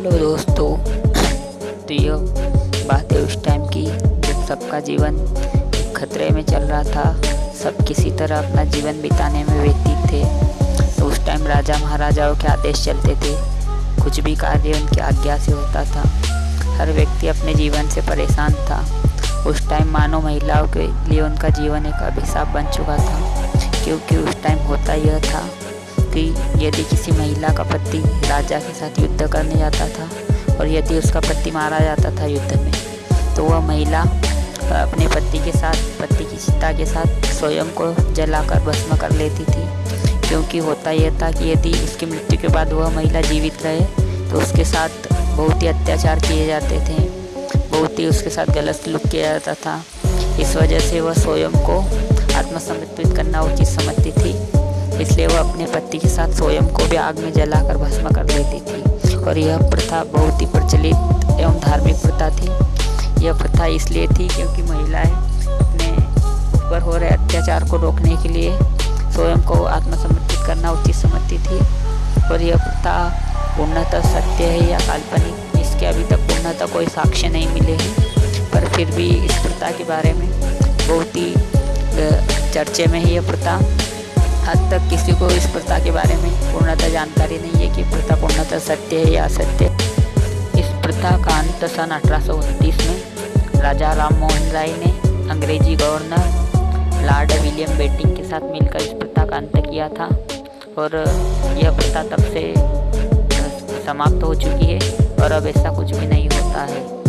Hello दोस्तों। तो ये बात है उस टाइम की जब सबका जीवन खतरे में चल रहा था, सब किसी तरह अपना जीवन बिताने में व्यतीत थे। तो उस टाइम राजा महाराजाओं के आदेश चलते थे। कुछ भी कार्य उनकी आज्ञा से होता था। हर व्यक्ति अपने जीवन से परेशान था। उस टाइम मानो महिलाओं के लिए उनका जीवन एक अभिशाप बन चुका था, क्योंकि उस टाइम होता यह था कि यदि किसी महिला का पति राजा के साथ युद्ध करने जाता था और यदि उसका पति मारा जाता था युद्ध में तो वह महिला अपने पति के साथ, पति की चिता के साथ स्वयं को जलाकर भस्म कर लेती थी। क्योंकि होता यह था कि यदि उसकी मृत्यु के बाद वह महिला जीवित रहे तो उसके साथ बहुत ही अत्याचार किए जाते थे। बहुत ही उसके साथ गलत सलूक किया जाता था। इस वजह से वह स्वयं को आत्मसमर्पित करना उचित समझती थी। इसलिए वह अपने पति के साथ स्वयं को भी आग में जलाकर भस्म कर देती थी। और यह प्रथा बहुत ही प्रचलित एवं धार्मिक प्रथा थी। यह प्रथा इसलिए थी क्योंकि महिलाएँ अपने ऊपर हो रहे अत्याचार को रोकने के लिए स्वयं को आत्मसमर्पित करना उचित समझती थी। और यह प्रथा पूर्णतः सत्य है या काल्पनिक, इसके अभी तक पूर्णतः कोई साक्ष्य नहीं मिले हैं। पर फिर भी इस प्रथा के बारे में बहुत ही चर्चे में है यह प्रथा। हद तक किसी को इस प्रथा के बारे में पूर्णतः जानकारी नहीं है कि प्रथा पूर्णतः सत्य है या असत्य इस प्रथा का अंत सन अठारह सौ उनतीस में राजा राम मोहन राय ने अंग्रेज़ी गवर्नर लॉर्ड विलियम बेटिंग के साथ मिलकर इस प्रथा का अंत किया था और यह प्रथा तब से समाप्त हो चुकी है और अब ऐसा कुछ भी नहीं होता है।